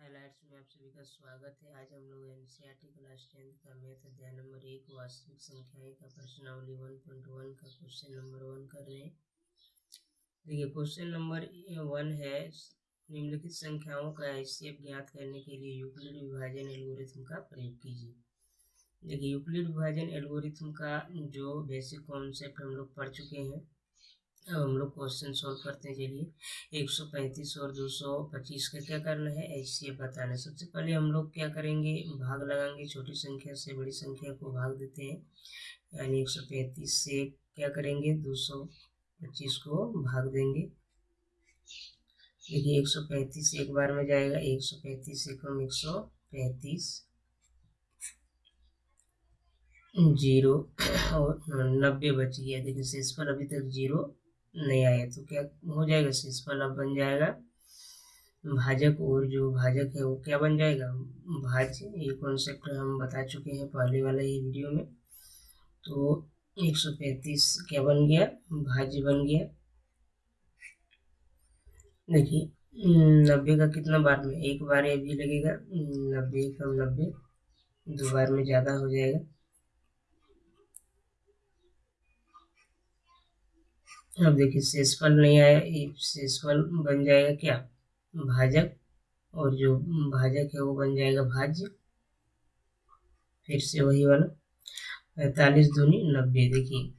Highlights में आप सभी का स्वागत है। आज हम लोग एनसीईआरटी क्लास टेंथ का मैथ अध्याय नंबर एक, वास्तविक संख्याएँ का प्रश्नावली वन पॉइंट वन का क्वेश्चन नंबर वन कर रहे हैं। देखिए, क्वेश्चन नंबर वन है, निम्नलिखित संख्याओं का हैसियत ज्ञात करने के लिए यूक्लिड विभाजन एल्गोरिथम का प्रयोग कीजिए। देखिए, यूक्लिड विभाजन एल्गोरिथम का जो बेसिक कॉन्सेप्ट हम लोग पढ़ चुके हैं हम लोग क्वेश्चन सॉल्व करते हैं, चलिए। एक सौ पैंतीस और दो सौ पच्चीस का क्या करना है? ऐसे बताना सबसे पहले हम लोग क्या करेंगे? भाग लगाएँगे, छोटी संख्या से बड़ी संख्या को भाग देते हैं। यानी एक सौ पैंतीस से क्या करेंगे? दो सौ पच्चीस को भाग देंगे। देखिए, एक सौ पैंतीस एक बार में जाएगा। एक सौ पैंतीस से कम एक सौ पैंतीस। ज़ीरो और नब्बे बच गया देखिए, शेष पर अभी तक ज़ीरो नहीं आया तो क्या हो जाएगा शेषफल अब बन जाएगा भाजक और जो भाजक है, वो क्या बन जाएगा? भाज्य ये कॉन्सेप्ट हम बता चुके हैं पहले वाला ही वीडियो में। तो 135 क्या बन गया? भाज्य बन गया। देखिए, नब्बे का कितना बार में? एक बार ये भी लगेगा। नब्बे कम नब्बे, दो बार में ज़्यादा हो जाएगा। अब देखिए शेषफल नहीं आया शेषफल बन जाएगा क्या? भाजक। और जो भाजक है वो बन जाएगा भाज्य। फिर से वही वाला। पैंतालीस दूनी नब्बे। देखिए,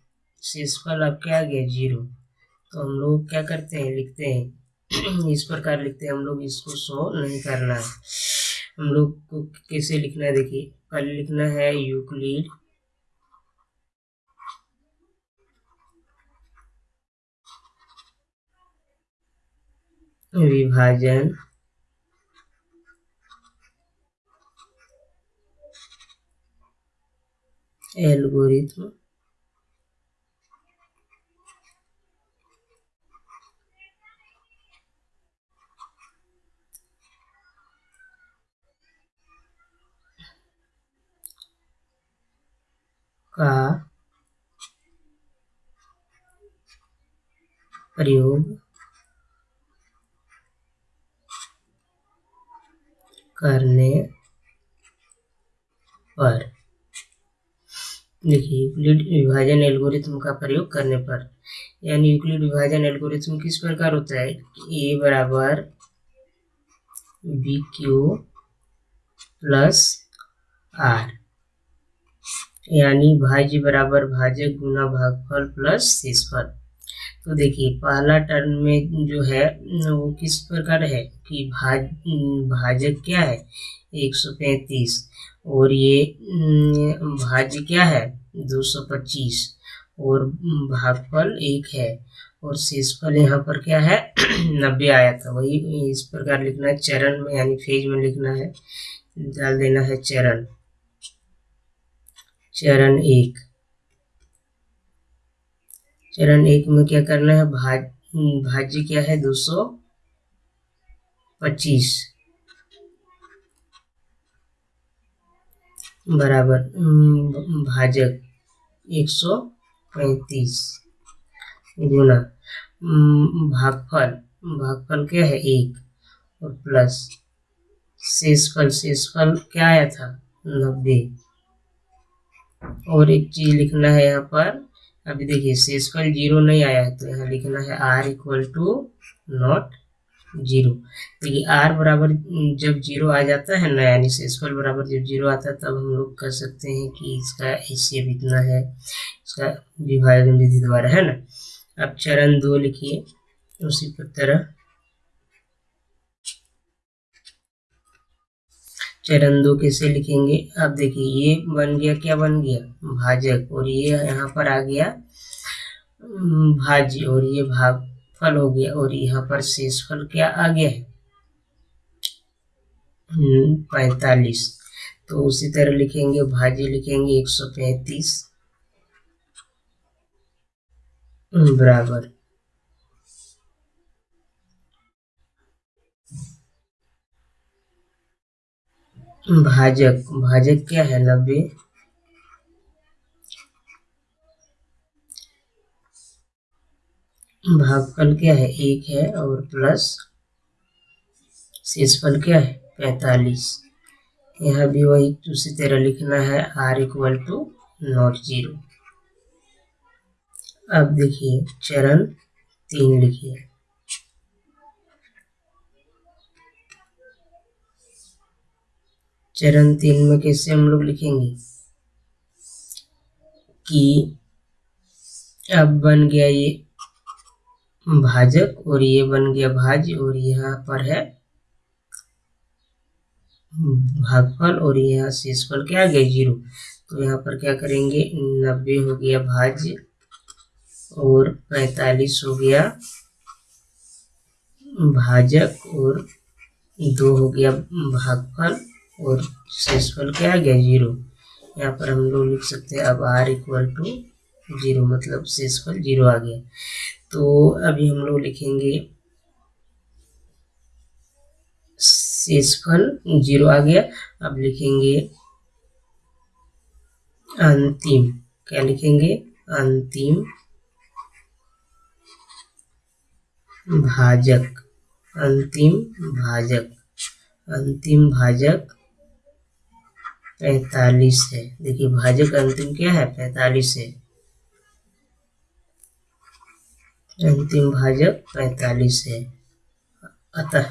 शेषफल अब क्या आ गया? ज़ीरो। तो हम लोग क्या करते हैं? लिखते हैं। इस प्रकार लिखते हैं। हम लोग इसको सो नहीं करना। है हम लोग को कैसे लिखना है? देखिए पहले लिखना है यूक्लिड विभाजन। एल्गोरिथम। का प्रयोग करने पर। देखिए, यूक्लिड विभाजन एल्गोरिथम का प्रयोग करने पर। यानी यूक्लिड विभाजन एल्गोरिथम किस प्रकार होता है? ए बराबर बी क्यू प्लस आर। यानी भाज्य बराबर भाजक गुना भागफल प्लस शेषफल तो देखिए, पहला टर्म में जो है, वो किस प्रकार है कि भाज, भाजक क्या है? एक सौ पैंतीस। और ये भाज्य क्या है? दो सौ पच्चीस। और भागफल एक है। और शेषफल यहाँ पर क्या है? नब्बे आया था। वही इस प्रकार लिखना है, चरण में, यानी फ़ेज़ में लिखना है। डाल देना है चरण। चरण एक। चरण एक में क्या करना है? भाज भाज्य क्या है? दो सौ पच्चीस। बराबर भाजक एक सौ पैंतीस। गुना भागफल भागफल क्या है? एक और प्लस शेषफल शेषफल क्या आया था? नब्बे। और एक चीज़ लिखना है यहाँ पर। अभी देखिए शेषफल ज़ीरो नहीं आया है तो यहाँ लिखना है R equal to not zero देखिए आर बराबर जब ज़ीरो आ जाता है ना, यानी शेषफल बराबर जब ज़ीरो आता है, तब हम लोग कह सकते हैं कि इसका एशियब इतना है, इसका विभाजन विधि द्वारा, है ना? अब चरण दो लिखिए, उसी तरह चरण दो कैसे लिखेंगे? अब देखिए, ये बन गया, क्या बन गया? भाजक। और ये यहाँ पर आ गया भाज्य। और ये भाग फल हो गया, और यहाँ पर शेष फल क्या आ गया है? पैतालीस। तो उसी तरह लिखेंगे, भाज्य लिखेंगे, एक सौ पैंतीस। बराबर। भाजक भाजक क्या है नब्बे? भागफल क्या है? एक है और प्लस शेषफल क्या है? पैतालीस। यहाँ भी वही उसी तरह लिखना है R equal to not zero अब देखिए, चरण तीन लिखिए। चरण तीन में कैसे हम लोग लिखेंगे? कि अब बन गया ये भाजक और ये बन गया भाज्य और यहाँ पर है भागफल और यहाँ शेषफल। क्या गया ज़ीरो? तो यहाँ पर क्या करेंगे? नब्बे हो गया भाज्य और पैतालीस हो गया भाजक और दो हो गया भागफल। और शेषफल क्या आ गया ज़ीरो यहाँ पर हम लोग लिख सकते हैं, अब आर इक्वल टू ज़ीरो मतलब शेषफल ज़ीरो आ गया। तो अभी हम लोग लिखेंगे शेषफल ज़ीरो आ गया। अब लिखेंगे अंतिम। क्या लिखेंगे? अंतिम भाजक। अंतिम भाजक। अंतिम भाजक पैतालीस है। देखिए, भाजक अंतिम क्या है? पैतालीस है। अंतिम भाजक पैतालीस है। अतः,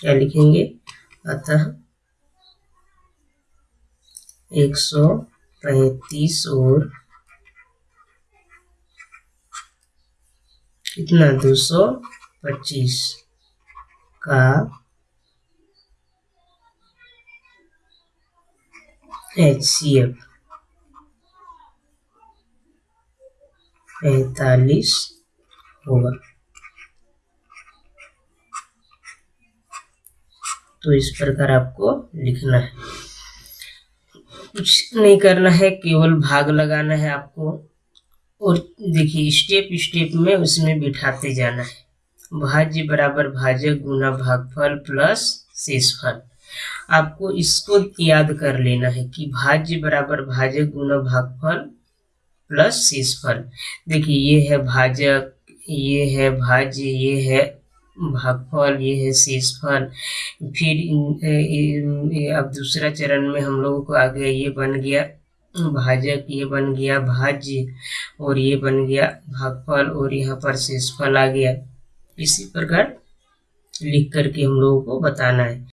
क्या लिखेंगे? अतः एक सौ पैतीस और कितना? दो सौ पच्चीस का एफ़ पैतालीस होगा तो इस प्रकार आपको लिखना है। कुछ नहीं करना है, केवल भाग लगाना है आपको। और देखिए स्टेप स्टेप में उसमें बिठाते जाना है। भाज्य बराबर भाजक गुना भागफल प्लस शेषफल। आपको इसको याद कर लेना है कि भाज्य बराबर भाजक गुना भागफल प्लस शेषफल। देखिए, ये है भाजक ये है भाज्य, ये है भागफल, ये है शेषफल। फिर अब दूसरा चरण में हम लोगों को आ गया ये बन गया भाजक ये बन गया भाज्य, और ये बन गया भागफल, और यहाँ पर शेषफल आ गया। इसी प्रकार लिख करके हम लोगों को बताना है।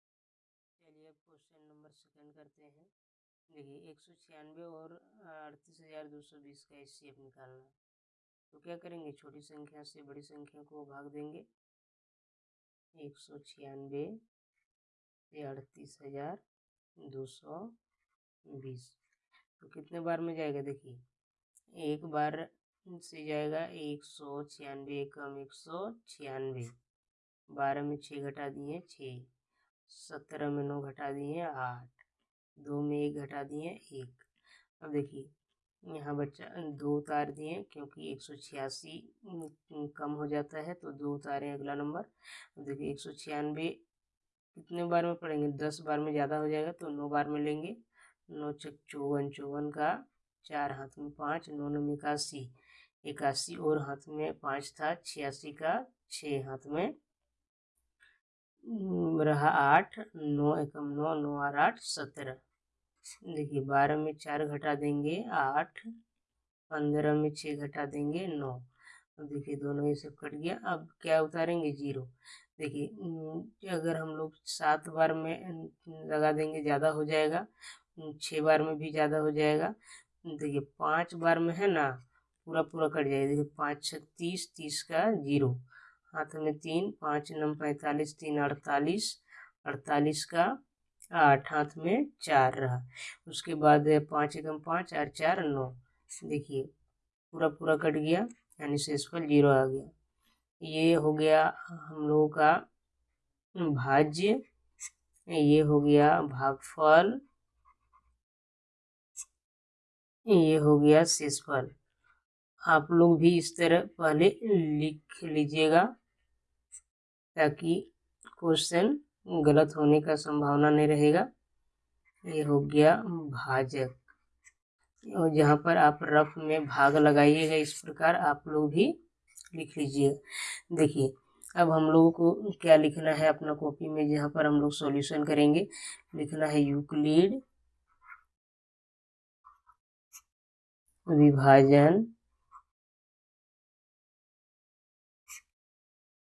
क्वेश्चन नंबर सेकंड करते हैं। देखिए, एक सौ छियानवे और अड़तीस हज़ार दो सौ बीस का एस निकालना। तो क्या करेंगे? छोटी संख्या से बड़ी संख्या को भाग देंगे। एक सौ छियानवे से अड़तीस हज़ार दो सौ बीस। तो कितने बार में जाएगा? देखिए, एक बार से जाएगा एक सौ छियानवे कम एक सौ छियानवे। बारह में छः घटा दिए, छः। सत्रह में नौ घटा दिए हैं, आठ। दो में एक घटा दिए हैं, एक। अब देखिए, यहाँ बच्चा, दो उतार दिए क्योंकि एक सौ छियासी कम हो जाता है तो दो उतारे अगला नंबर। अब देखिए, एक सौ छियानवे कितने बार में पढ़ेंगे? दस बार में ज़्यादा हो जाएगा तो नौ बार में लेंगे। नौ चक चौवन चौवन का चार, हाथ में पाँच, नौ नौ इक्यासी। इक्यासी और हाथ में पाँच था, छियासी का छः, हाथ में रहा आठ, नौ एकम नौ नौ और आठ, सत्रह। देखिए, बारह में चार घटा देंगे आठ, पंद्रह में छः घटा देंगे नौ। अब देखिए, दोनों ये सब कट गया। अब क्या उतारेंगे? ज़ीरो। देखिए अगर हम लोग सात बार में लगा देंगे, ज़्यादा हो जाएगा। छः बार में भी ज़्यादा हो जाएगा। देखिए, पाँच बार में है ना पूरा पूरा कट जाएगा। देखिए, पाँच छः तीस तीस का ज़ीरो। हाथ में तीन, पाँच नम पैंतालीस, तीन, अड़तालीस। अड़तालीस का आठ, हाथ में चार रहा। उसके बाद पाँच एकदम पाँच और चार नौ। देखिए, पूरा पूरा कट गया, यानी शेषफल ज़ीरो आ गया। ये हो गया हम लोगों का भाज्य। ये हो गया भागफल। ये हो गया शेषफल। आप लोग भी इस तरह पहले लिख लीजिएगा। ताकि क्वेश्चन गलत होने का संभावना नहीं रहेगा। ये हो गया भाजक। और जहाँ पर आप रफ में भाग लगाइएगा इस प्रकार आप लोग भी लिख लीजिएगा देखिए, अब हम लोगों को क्या लिखना है अपना कॉपी में? जहाँ पर हम लोग सॉल्यूशन करेंगे, लिखना है यूक्लिड विभाजन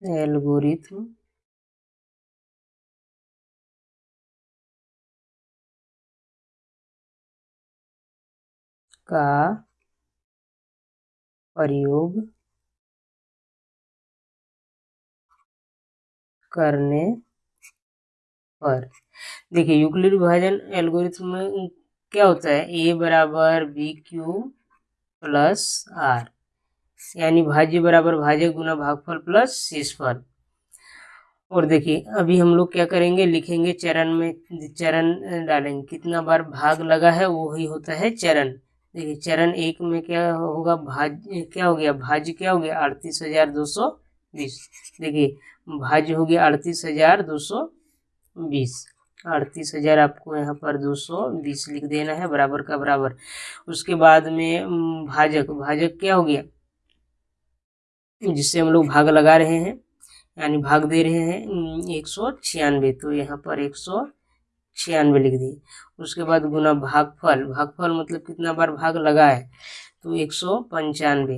एल्गोरिथम का प्रयोग करने पर देखिए, यूक्लिड विभाजन एल्गोरिथम में क्या होता है? ए बराबर बी क्यू प्लस आर यानी भाज्य बराबर भाज्य गुना भागफल प्लस शेषफल और देखिए, अभी हम लोग क्या करेंगे, लिखेंगे चरण में, चरण डालेंगे। कितना बार भाग लगा है वो ही होता है चरण। देखिए, चरण एक में क्या होगा भाज्य क्या हो गया, भाज्य क्या हो गया, अड़तीस हज़ार दो सौ बीस। देखिए, भाज्य हो गया अड़तीस हज़ार दो सौ बीस। अड़तीस हज़ार आपको यहाँ पर दो सौ बीस लिख देना है, बराबर का बराबर। उसके बाद में भाजक। भाजक क्या हो गया? जिससे हम लोग भाग लगा रहे हैं, यानी भाग दे रहे हैं एक सौ छियानवे। तो यहाँ पर एक सौ छियानवे लिख दिए। उसके बाद गुना भागफल। भागफल मतलब कितना बार भाग लगा है? तो एक सौ पंचानवे।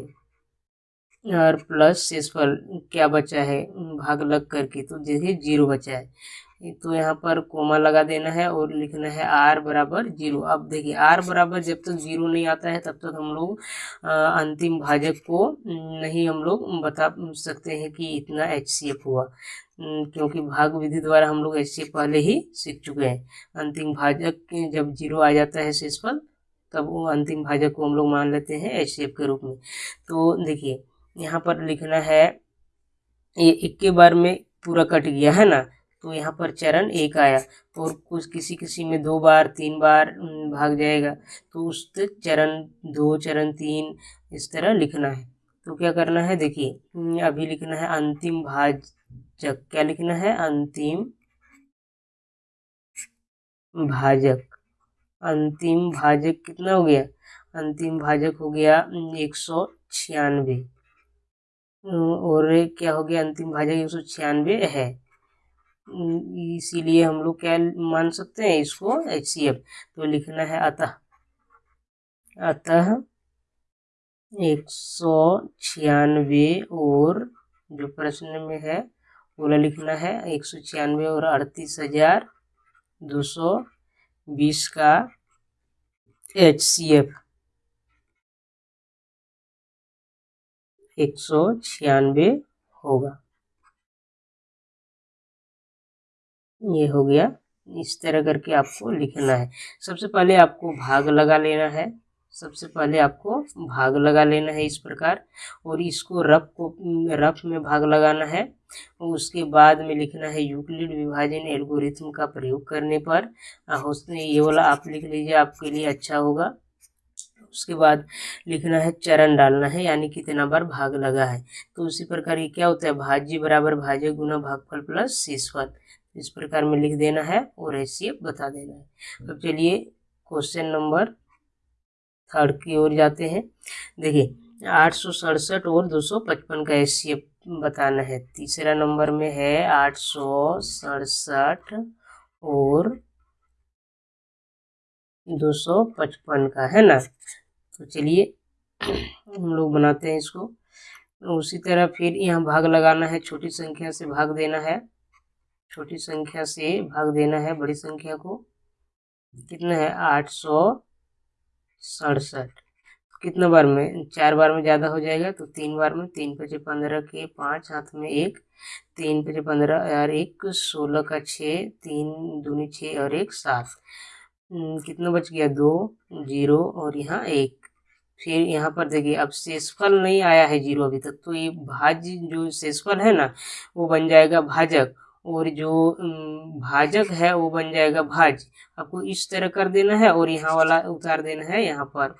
और प्लस शेषफल, क्या बचा है? भाग लग करके तो देखिए ज़ीरो बचा है। तो यहाँ पर कोमा लगा देना है और लिखना है आर बराबर ज़ीरो। अब देखिए, आर बराबर जब तक तो ज़ीरो नहीं आता है, तब तक तो हम लोग अंतिम भाजक को नहीं हम लोग बता सकते हैं कि इतना एच सी एफ़ हुआ। क्योंकि भाग विधि द्वारा हम लोग एच सी एफ़ पहले ही सीख चुके हैं। अंतिम भाजक जब ज़ीरो आ जाता है शेष शेषफल, तब वो अंतिम भाजक को हम लोग मान लेते हैं एच सी एफ़ के रूप में। तो देखिए, यहाँ पर लिखना है, ये इक्के बार में पूरा कट गया, है ना? तो यहाँ पर चरण एक आया। और कुछ किसी किसी में दो बार, तीन बार भाग जाएगा। तो उस चरण दो, चरण तीन, इस तरह लिखना है। तो क्या करना है? देखिए अभी लिखना है अंतिम भाजक। क्या लिखना है? अंतिम भाजक। अंतिम भाजक कितना हो गया? अंतिम भाजक हो गया एक सौ छियानवे। और क्या हो गया? अंतिम भाजक एक सौ छियानवे है। इसीलिए हम लोग क्या मान सकते हैं इसको एच सी एफ़ तो लिखना है अतः। अतः एक सौ छियानवे और जो प्रश्न में है, बोला लिखना है एक सौ छियानवे और अड़तीस हज़ार दो सौ बीस का एच सी एफ़ एक सौ छियानवे होगा। ये हो गया। इस तरह करके आपको लिखना है। सबसे पहले आपको भाग लगा लेना है। सबसे पहले आपको भाग लगा लेना है इस प्रकार। और इसको रफ को, रफ में भाग लगाना है। और उसके बाद में लिखना है यूक्लिड विभाजन एल्गोरिथम का प्रयोग करने पर। ये वाला आप लिख लीजिए, आपके लिए अच्छा होगा। उसके बाद लिखना है चरण डालना है, यानी कितना बार भाग लगा है। तो उसी प्रकार ये क्या होता है? भाज्य बराबर भाज्य गुना भागफल प्लस शेषफल इस प्रकार में लिख देना है और एच बता देना है। अब चलिए क्वेश्चन नंबर थर्ड की ओर जाते हैं। देखिए, आठ सौ सड़सठ और दो सौ पचपन का एच बताना है। तीसरा नंबर में है आठ सौ सड़सठ और दो सौ पचपन का, है ना? तो चलिए हम लोग बनाते हैं इसको। उसी तरह फिर यहाँ भाग लगाना है, छोटी संख्या से भाग देना है। छोटी संख्या से भाग देना है, बड़ी संख्या को। कितना है? आठ सौ सड़सठ। कितना बार में? चार बार में ज़्यादा हो जाएगा तो तीन बार में तीन पचे पंद्रह के पाँच, हाथ में एक, तीन पचे पंद्रह और एक सोलह का छः, तीन दूनी छः और एक सात। कितना बच गया? दो, ज़ीरो और यहाँ एक। फिर यहाँ पर देखिए, अब शेषफल नहीं आया है ज़ीरो अभी तक तो ये भाज्य जो शेषफल है ना, वो बन जाएगा भाजक। और जो भाजक है वो बन जाएगा भाज। आपको इस तरह कर देना है और यहाँ वाला उतार देना है यहाँ पर।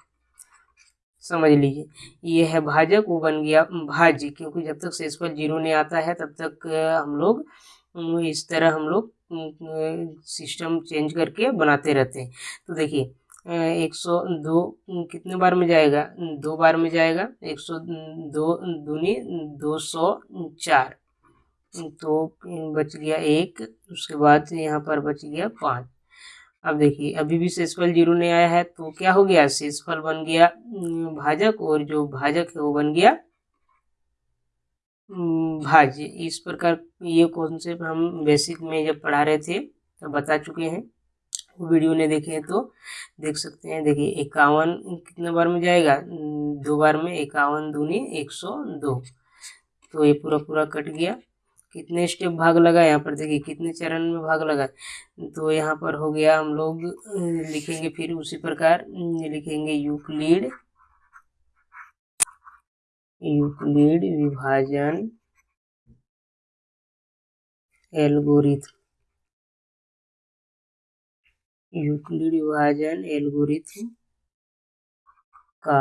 समझ लीजिए। ये है भाजक, वो बन गया भाज, क्योंकि जब तक शेषफल ज़ीरो नहीं आता है, तब तक हम लोग इस तरह हम लोग सिस्टम चेंज करके बनाते रहते हैं। तो देखिए एक सौ दो कितने बार में जाएगा? दो बार में जाएगा। एक सौ दो, दूनी, दो सौ चार। तो बच गया एक, उसके बाद यहाँ पर बच गया पाँच। अब देखिए, अभी भी शेषफल ज़ीरो नहीं आया है तो क्या हो गया? शेषफल बन गया भाजक, और जो भाजक है वो बन गया भाज्य। इस प्रकार ये कॉन्सेप्ट हम बेसिक में जब पढ़ा रहे थे तो बता चुके हैं। वीडियो ने देखे तो देख सकते हैं। देखिए, इक्यावन कितने बार में जाएगा? दो बार में इक्यावन दूनी एक सौ दो। तो ये पूरा पूरा कट गया। कितने स्टेप भाग लगा यहाँ पर देखिए कितने चरण में भाग लगा तो यहाँ पर हो गया हम लोग लिखेंगे फिर उसी प्रकार लिखेंगे यूक्लिड यूक्लिड विभाजन एल्गोरिथम। यूक्लिड विभाजन एल्गोरिथम का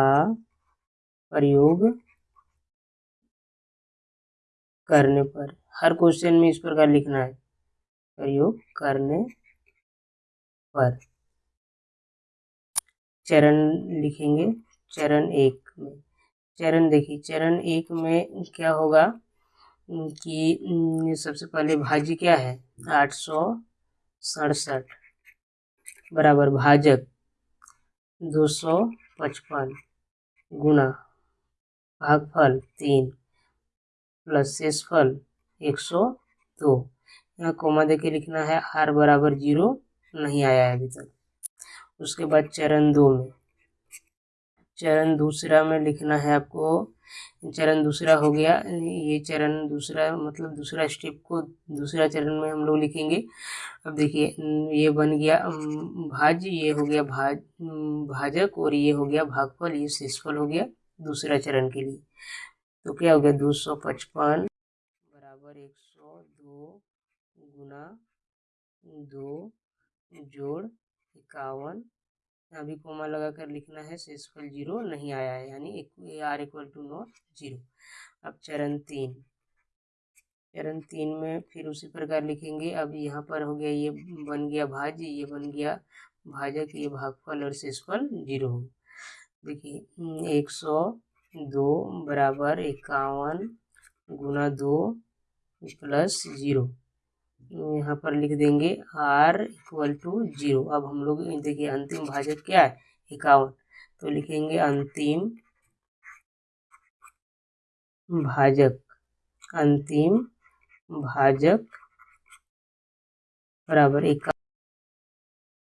प्रयोग करने पर। हर क्वेश्चन में इस प्रकार लिखना है। प्रयोग करने पर। चरण लिखेंगे। चरण एक में। चरण देखिए, चरण एक में क्या होगा कि सबसे पहले भाजी क्या है? आठ सौ सड़सठ बराबर भाजक दो सौ पचपन गुना भागफल तीन प्लस शेषफल एक सौ दो। यहाँ कोमा दे के लिखना है आर बराबर ज़ीरो नहीं आया है अभी तक। उसके बाद चरण दो में। चरण दूसरा में लिखना है आपको। चरण दूसरा हो गया। ये चरण दूसरा मतलब दूसरा स्टेप को दूसरा चरण में हम लोग लिखेंगे। अब देखिए, ये बन गया भाज ये हो गया भाज, भाजक और ये हो गया भागफल, ये शेषफल हो गया दूसरा चरण के लिए। तो क्या हो गया? दो सौ पचपन। दो गुना दो जोड़ इक्यावन। अभी कोमा लगा कर लिखना है, शेषफल ज़ीरो नहीं आया है, यानी R equal to not zero अब चरण तीन। चरण तीन में फिर उसी प्रकार लिखेंगे, अब यहाँ पर हो गया, ये बन गया भाज्य, ये बन गया भाजक, ये भागफल और शेषफल ज़ीरो हो देखिए, एक सौ दो बराबर इक्यावन गुना दो प्लस ज़ीरो। यहाँ पर लिख देंगे आर इक्वल टू ज़ीरो। अब हम लोग देखिए अंतिम भाजक क्या है? इक्यावन। तो लिखेंगे अंतिम भाजक। अंतिम भाजक बराबर इक्यावन।